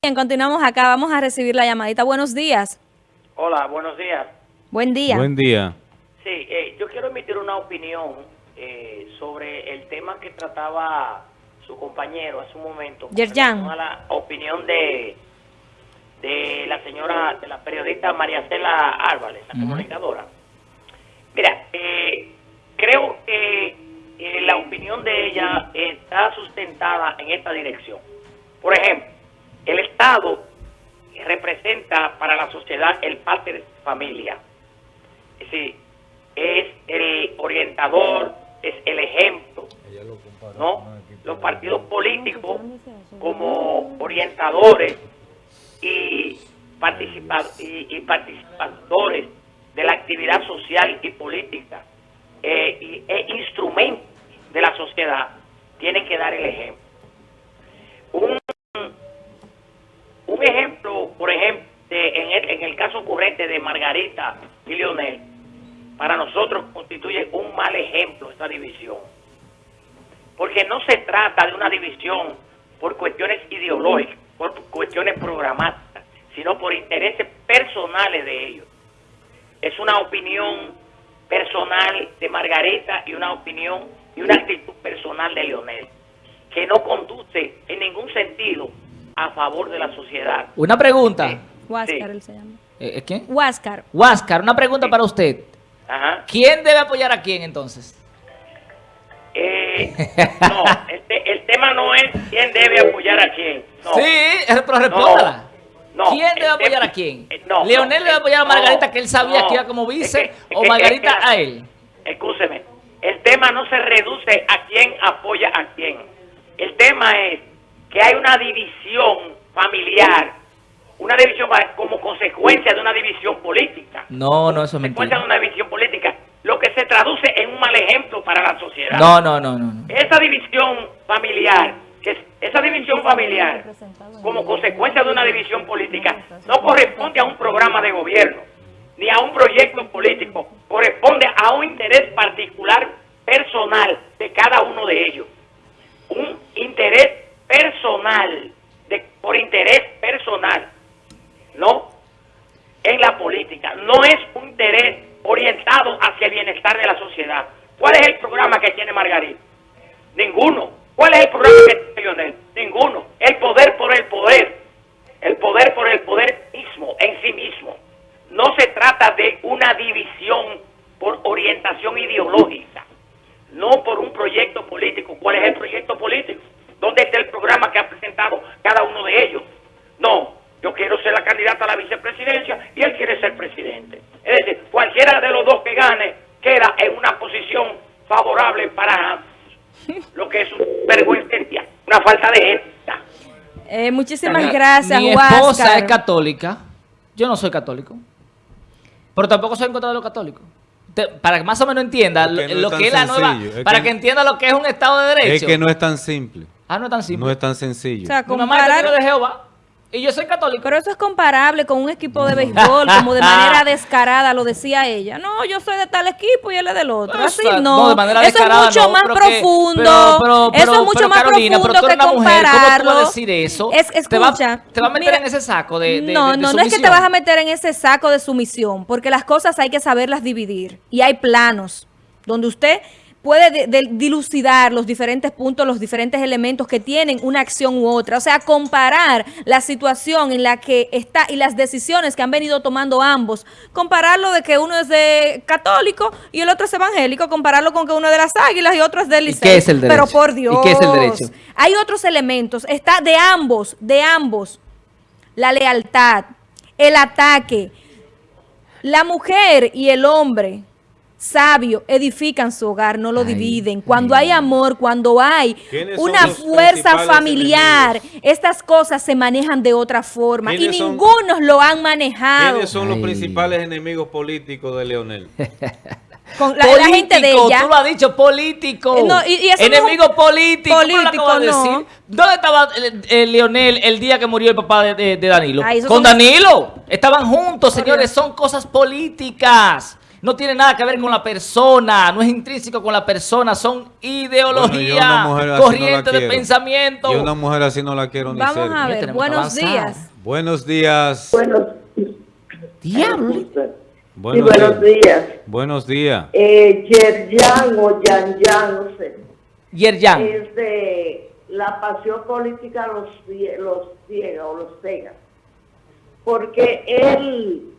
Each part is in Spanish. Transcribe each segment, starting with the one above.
Bien, continuamos acá. Vamos a recibir la llamadita. Buenos días. Hola, buenos días. Buen día. Buen día. Sí, eh, yo quiero emitir una opinión eh, sobre el tema que trataba su compañero hace un momento. Yerjan. A la opinión de, de la señora, de la periodista María Cela Álvarez, la comunicadora. Mira, eh, creo que eh, la opinión de ella está sustentada en esta dirección. Por ejemplo, Estado representa para la sociedad el padre de familia. Es decir, es el orientador, es el ejemplo. ¿no? Los partidos políticos como orientadores y, participa y, y participadores de la actividad social y política eh, y, e instrumentos de la sociedad tienen que dar el ejemplo. Un ejemplo, por ejemplo, de- en, el, en el de Margarita y Leonel, para nosotros constituye un mal ejemplo esta división. Porque no se trata de una división por cuestiones ideológicas, por cuestiones programáticas, sino por intereses personales de ellos. Es una opinión personal de Margarita y una opinión y una actitud personal de Leonel, que no conduce en ningún sentido a favor de la sociedad. Una pregunta. Huáscar, Sí. Llama. Eh, ¿Quién? Huáscar. Huáscar, una pregunta para usted. Ajá. ¿Quién debe apoyar a quién entonces? Eh, no, el, te- el tema no es quién debe apoyar a quién. No. Sí, eh, pero respóndala. No, ¿Quién el debe apoyar a quién? eh, no, ¿Leonel no, debe apoyar a no, Margarita que él sabía no. que iba como vice Es que- o Margarita es que- a él? Escúcheme, el tema no se reduce a quién apoya a quién. El tema es que hay una división familiar, una división como consecuencia de una división política. No, no, eso es Consecuencia de mentira. una división política, lo que se traduce en un mal ejemplo para la sociedad. No, no, no, no. no. Esa división familiar, que esa división familiar, como consecuencia de una división política, no corresponde a un programa de gobierno, ni a un proyecto político, corresponde a un interés particular personal de cada uno de ellos. Un interés personal, de, por interés personal, ¿no? En la política, no es un interés orientado hacia el bienestar de la sociedad. ¿Cuál es el programa que tiene Margarita? Ninguno. ¿Cuál es el programa que tiene Lionel? Ninguno. El poder por el poder. El poder por el poder mismo, en sí mismo. No se trata de una división por orientación ideológica, no por un proyecto político. ¿Cuál es el proyecto político? ¿Dónde está el programa que ha presentado cada uno de ellos? No, yo quiero ser la candidata a la vicepresidencia y él quiere ser presidente. Es decir, cualquiera de los dos que gane queda en una posición favorable para ambos. Lo que es una vergüenza, una falta de ética. Eh, muchísimas gracias, Mi esposa es católica. Yo no soy católico. Pero tampoco soy en contra de los católicos. Te- para que más o menos entienda lo, no lo es tan que es la nueva... es para que- que, entienda lo que es un Estado de Derecho. Es que no es tan simple. Ah, no es tan simple. No es tan sencillo. O sea, Mi mamá es comparar... de Jehová y yo soy católico. Pero eso es comparable con un equipo de béisbol, como de manera descarada lo decía ella. No, yo soy de tal equipo y él es del otro. Así Exacto. no. Eso es mucho no, más que- profundo. pero- pero- eso es mucho pero, más Carolina, profundo que mujer, ¿cómo tú compararlo. vas a decir eso? Es, Te va- escucha. te va a meter mira, en ese saco de- de- No, de- de no, no es que te vas a meter en ese saco de sumisión, porque las cosas hay que saberlas dividir. Y hay planos donde usted puede de- de- dilucidar los diferentes puntos, los diferentes elementos que tienen una acción u otra. O sea, comparar la situación en la que está y las decisiones que han venido tomando ambos. Compararlo de que uno es de católico y el otro es evangélico. Compararlo con que uno es de las águilas y otro es del ¿Y Licey. qué es el derecho? Pero por Dios. ¿Y qué es el derecho? Hay otros elementos. Está de ambos, de ambos. La lealtad, el ataque. La mujer y el hombre sabio edifican su hogar, no lo Ay, dividen. Cuando hay amor, cuando hay ¿Quiénes son una fuerza familiar, enemigos? estas cosas se manejan de otra forma y ¿Quiénes son- ninguno lo han manejado ¿Quiénes son los principales enemigos políticos de Leonel? con la, la gente de Político, ella. Tú lo has dicho, político. Eh, no, y- y eso no es Enemigo un- político. ¿Cómo lo político, acabas de no. decir? ¿Dónde estaba eh, eh, Leonel el día que murió el papá de, de- de Danilo? Ay, esos Con son- Danilo. Estaban juntos, señores. Son cosas políticas. No tiene nada que ver con la persona, no es intrínseco con la persona, son Bueno, ideologías, yo una mujer así no la corrientes de pensamiento. Yo una mujer así no la quiero ni Vamos a ver, buenos días. Buenos días. Buenos, sí, Buenos días. días. Buenos días. Eh, Yerjan o Yan Yan, no sé, Yerjan. es de la pasión política los, los ciega o los cega. Porque él,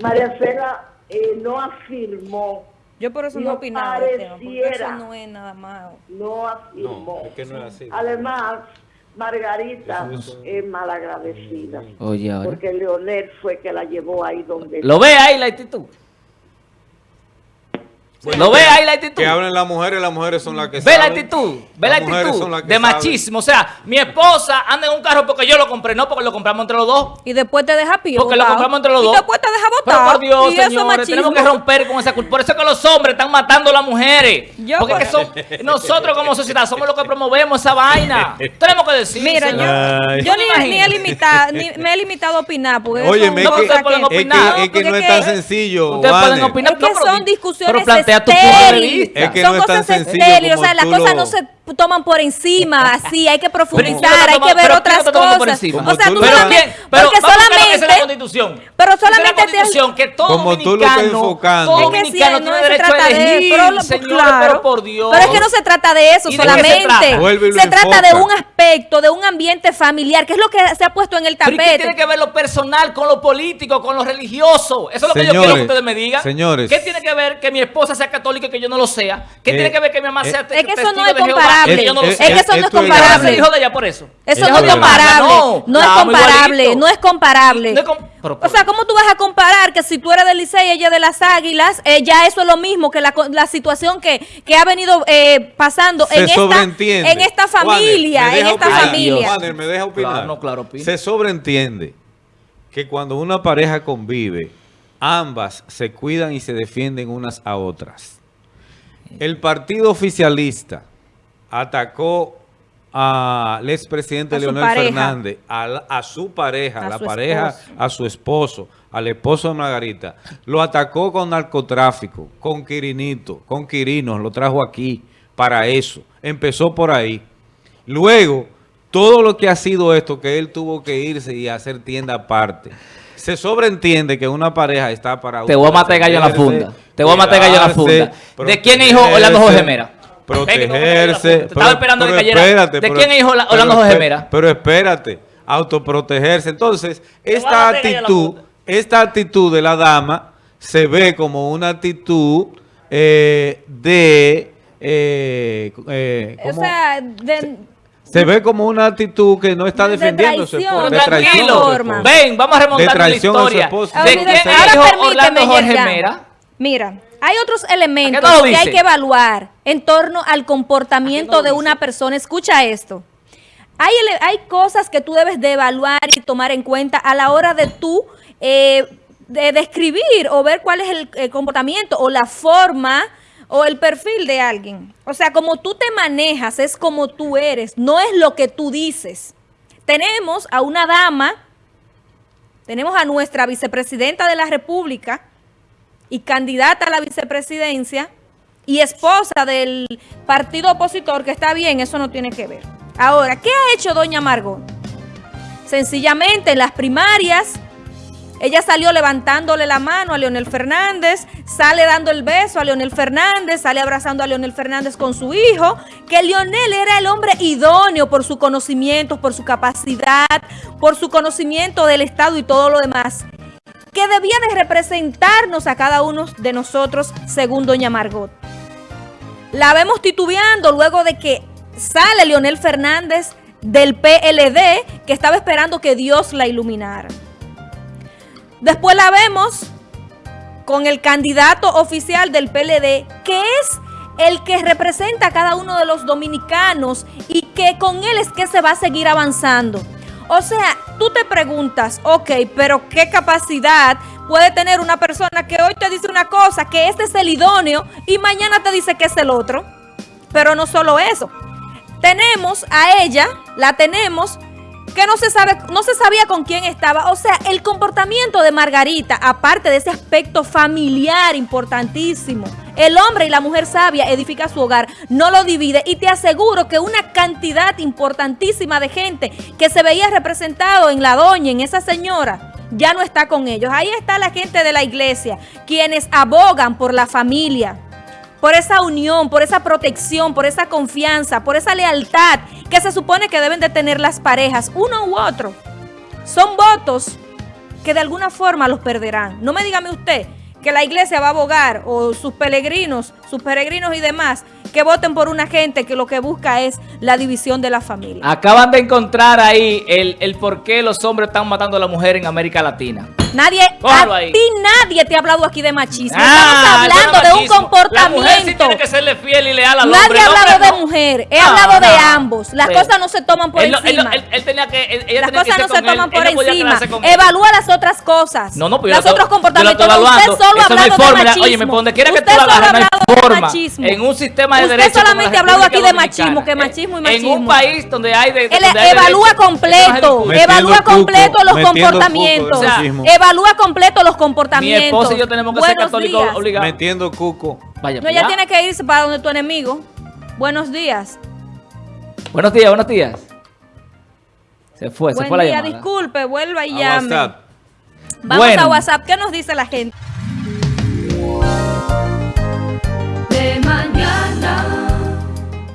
María Cela, eh, no afirmó, Yo por eso no, No opinaba tema, porque eso pareciera. no es nada más. no afirmó. No, es que no es así. Además, Margarita es malagradecida. Oye, ahora. Porque Leonel fue que la llevó ahí donde... ¿Lo ve ahí la actitud? ¿Lo ve ahí la actitud? Que hablen las mujeres, las mujeres son las que Ve la saben. actitud, ve la Las actitud son las que de saben. machismo. O sea, mi esposa anda en un carro porque yo lo compré, no porque lo compramos entre los dos. Y después te deja pío. Porque lo compramos entre los y dos. después te deja Pero botar. por Dios, y eso es señores, machismo. tenemos que romper con esa cultura. Por eso es que los hombres están matando a las mujeres. Yo porque que son, nosotros como sociedad somos los que promovemos esa vaina. Tenemos que decir. Mira, señor. Yo, yo ni, he limitado, ni me he limitado a opinar. Porque Oye, No, cosas ustedes pueden es que, opinar. es que no es tan que- sencillo. Ustedes pueden opinar. Es que No, pero son di- discusiones tu punto de estériles. vista. Es que son no es tan cosas estériles. O sea, las cosas lo- no se toman por encima. Así, hay que Pero ¿y quién profundizar, hay que ver otras cosas. O sea, tú Pero solamente. pero porque solamente. dice la constitución. pero solamente la constitución que todo Como tú lo dominicano, estás enfocando. todo Es que sí, dominicano no tiene se derecho a trata de elegir, pero lo- señores, claro. pero por Dios. Pero es que no se trata de eso ¿Y de qué se solamente. se trata de un aspecto, de un ambiente familiar, que es lo que se ha puesto en el ¿y qué tapete. tiene que ver lo personal con lo político, con lo religioso? Eso es lo que yo quiero que ustedes me digan. señores. ¿Qué tiene que ver que mi esposa sea católica y que yo no lo sea? ¿Qué Eh, tiene que ver que mi mamá eh, sea Es que eso no es Jehová comparable. y que yo no lo Es- sea? Es que eso no es esto es ¿Ella va a ser comparable. hijo de ella por eso? Eso no es es comparable. No, es comparable. No es comparable. Pero- o sea, ¿cómo tú vas a comparar que si tú eres del Licey y ella de las Águilas, eh, ya eso es lo mismo que la, situación que, que ha venido eh, pasando Se en esta, sobreentiende. en esta familia, en esta opinar. familia. Wanner, me deja opinar. Claro, no, claro, opina. Se sobreentiende que cuando una pareja convive, ambas se cuidan y se defienden unas a otras. El partido oficialista atacó al expresidente Leonel pareja. Fernández, a, la- a su pareja, A la su pareja, esposo. a su esposo, al esposo de Margarita. Lo atacó con narcotráfico, con Quirinito, con Quirinos, lo trajo aquí para eso. Empezó por ahí. Luego, todo lo que ha sido esto, que él tuvo que irse y hacer tienda aparte. Se sobreentiende que una pareja está para... Te voy a matar gallo en la funda. Te voy a matar gallo en la funda. ¿De quién hijo Orlando Jorge Mera? Protegerse. Te estaba esperando que pero cayera. espérate, ¿De pero- quién es hijo Orlando pero Jorge Mera? Pero espérate, autoprotegerse. Entonces, esta actitud, esta actitud de la dama se ve como una actitud eh, de... eh, eh, O sea, de, se ve como una actitud que no está De defendiendo a su traición, esposo, de de traición Tranquilo. Ven, vamos a remontar De la traición a su historia. esposo. ¿De Ahora, quién ahora es hijo Orlando Jorge. Mera? Mira, hay otros ¿A qué elementos no que hay que evaluar en torno al comportamiento de una persona. Escucha esto. Hay, hay cosas que tú debes de evaluar y tomar en cuenta a la hora de tú eh, de describir o ver cuál es el, eh, comportamiento o la forma o el perfil de alguien. O sea, como tú te manejas es como tú eres, no es lo que tú dices. Tenemos a una dama, tenemos a nuestra vicepresidenta de la República, y candidata a la vicepresidencia y esposa del partido opositor, que está bien, eso no tiene que ver. Ahora, ¿qué ha hecho doña Margot? Sencillamente en las primarias, ella salió levantándole la mano a Leonel Fernández, sale dando el beso a Leonel Fernández, sale abrazando a Leonel Fernández con su hijo, que Leonel era el hombre idóneo por su conocimiento, por su capacidad, por su conocimiento del Estado y todo lo demás que debía de representarnos a cada uno de nosotros según doña Margot. La vemos titubeando luego de que sale Leonel Fernández del PLD, que estaba esperando que Dios la iluminara. Después la vemos con el candidato oficial del PLD, que es el que representa a cada uno de los dominicanos y que con él es que se va a seguir avanzando. O sea, tú te preguntas, ok, pero ¿qué capacidad puede tener una persona que hoy te dice una cosa, que este es el idóneo y mañana te dice que es el otro? Pero no solo eso. Tenemos a ella, la tenemos que no se sabe, no se sabía con quién estaba. O sea, el comportamiento de Margarita, aparte de ese aspecto familiar importantísimo, el hombre y la mujer sabia edifica su hogar, no lo divide y te aseguro que una cantidad importantísima de gente que se veía representado en la doña, en esa señora, ya no está con ellos. Ahí está la gente de la iglesia, quienes abogan por la familia, por esa unión, por esa protección, por esa confianza, por esa lealtad que se supone que deben de tener las parejas, uno u otro. Son votos que de alguna forma los perderán. No me dígame usted que la iglesia va a abogar o sus peregrinos, sus peregrinos y demás, que voten por una gente que lo que busca es la división de la familia. Acaban de encontrar ahí el, el por qué los hombres están matando a la mujer en América Latina. Nadie, Cójalo a ahí. ti nadie te ha hablado aquí de machismo. Ah, Estamos hablando de un machismo. La mujer sí comportamiento. tiene que serle fiel y leal al Nadie hombre. ha el hombre hablado de no. mujer, he hablado de no. ambos. Las Sí. cosas no se toman por Él encima. él- él tenía que, ella Las tenía que cosas no se él. toman por encima. Evalúa las otras cosas. No, no, pues yo Los otros comportamientos. Usted solo ha hablado de machismo. oye, me pone, quiera que tú la ha no hay forma. En un sistema de Usted la solamente ha hablado aquí de machismo, que machismo y En machismo. un país donde hay de, Él donde hay evalúa derecho, completo, evalúa cuco, completo los comportamientos. de machismo. Evalúa completo los Mi comportamientos. esposa y yo tenemos que ser Buenos católicos días. obligados. Metiendo cuco. Vaya, No, ella ya. tiene que irse para donde tu enemigo. Buenos días. Buenos días, buenos días. Se fue, se Buen fue la día, llamada. disculpe, vuelva y A llame. WhatsApp. Vamos Bueno. a WhatsApp. ¿Qué nos dice la gente?